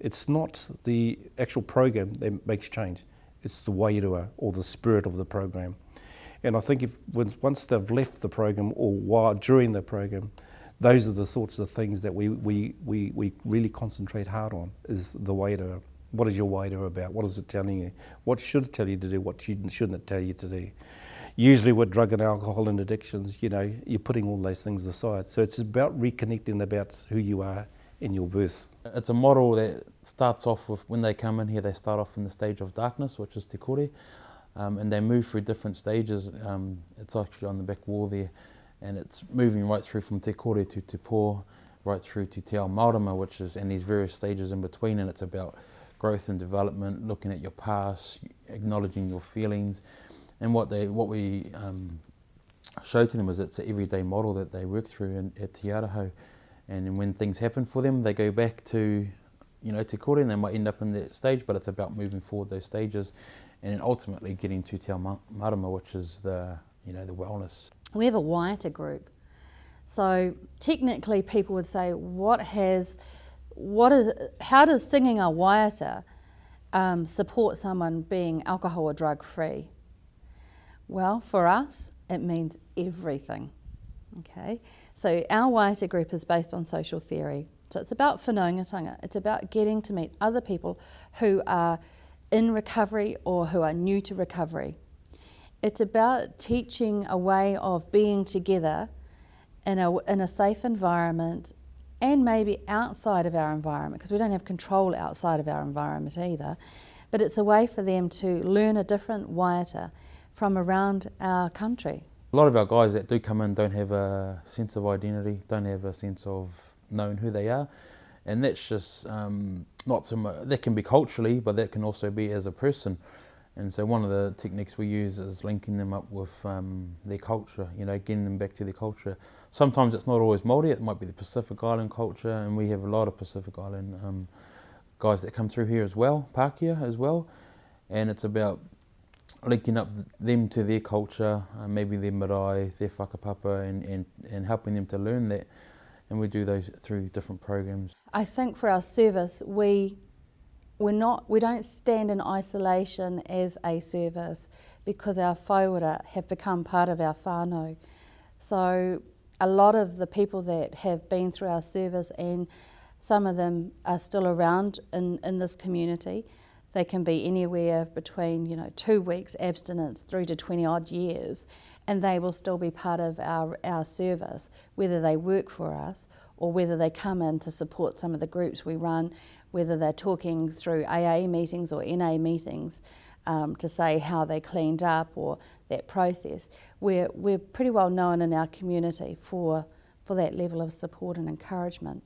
It's not the actual program that makes change, it's the wairua or the spirit of the program. And I think if once they've left the program or while during the program, those are the sorts of things that we, we, we, we really concentrate hard on is the wairua. What is your wairua about? What is it telling you? What should it tell you to do? What shouldn't it tell you to do? Usually with drug and alcohol and addictions, you know, you're putting all those things aside. So it's about reconnecting about who you are in your birth. It's a model that starts off with when they come in here, they start off in the stage of darkness, which is te kore, um, and they move through different stages. Um, it's actually on the back wall there, and it's moving right through from te kore to te pō, right through to te ao Maurama, which is, and these various stages in between, and it's about growth and development, looking at your past, acknowledging your feelings, and what they, what we um, show to them is it's an everyday model that they work through in, at Te Araho and when things happen for them, they go back to, you know, to kore and they might end up in that stage, but it's about moving forward those stages and ultimately getting to te marama, which is the, you know, the wellness. We have a waiata group. So technically people would say, what has, what is, how does singing a waiata um, support someone being alcohol or drug free? Well, for us, it means everything. Okay, so our Waiata group is based on social theory. So it's about whanaungatanga. It's about getting to meet other people who are in recovery or who are new to recovery. It's about teaching a way of being together in a, in a safe environment and maybe outside of our environment because we don't have control outside of our environment either. But it's a way for them to learn a different waiata from around our country. A lot of our guys that do come in don't have a sense of identity, don't have a sense of knowing who they are. And that's just um, not so much, that can be culturally, but that can also be as a person. And so one of the techniques we use is linking them up with um, their culture, you know, getting them back to their culture. Sometimes it's not always Māori, it might be the Pacific Island culture, and we have a lot of Pacific Island um, guys that come through here as well, Pākehā as well. And it's about linking up them to their culture, uh, maybe their marae, their whakapapa, and, and, and helping them to learn that. And we do those through different programs. I think for our service, we we're not, we don't stand in isolation as a service because our whaiora have become part of our whānau. So a lot of the people that have been through our service and some of them are still around in, in this community, they can be anywhere between, you know, two weeks abstinence through to 20 odd years, and they will still be part of our, our service, whether they work for us or whether they come in to support some of the groups we run, whether they're talking through AA meetings or NA meetings um, to say how they cleaned up or that process. We're, we're pretty well known in our community for, for that level of support and encouragement.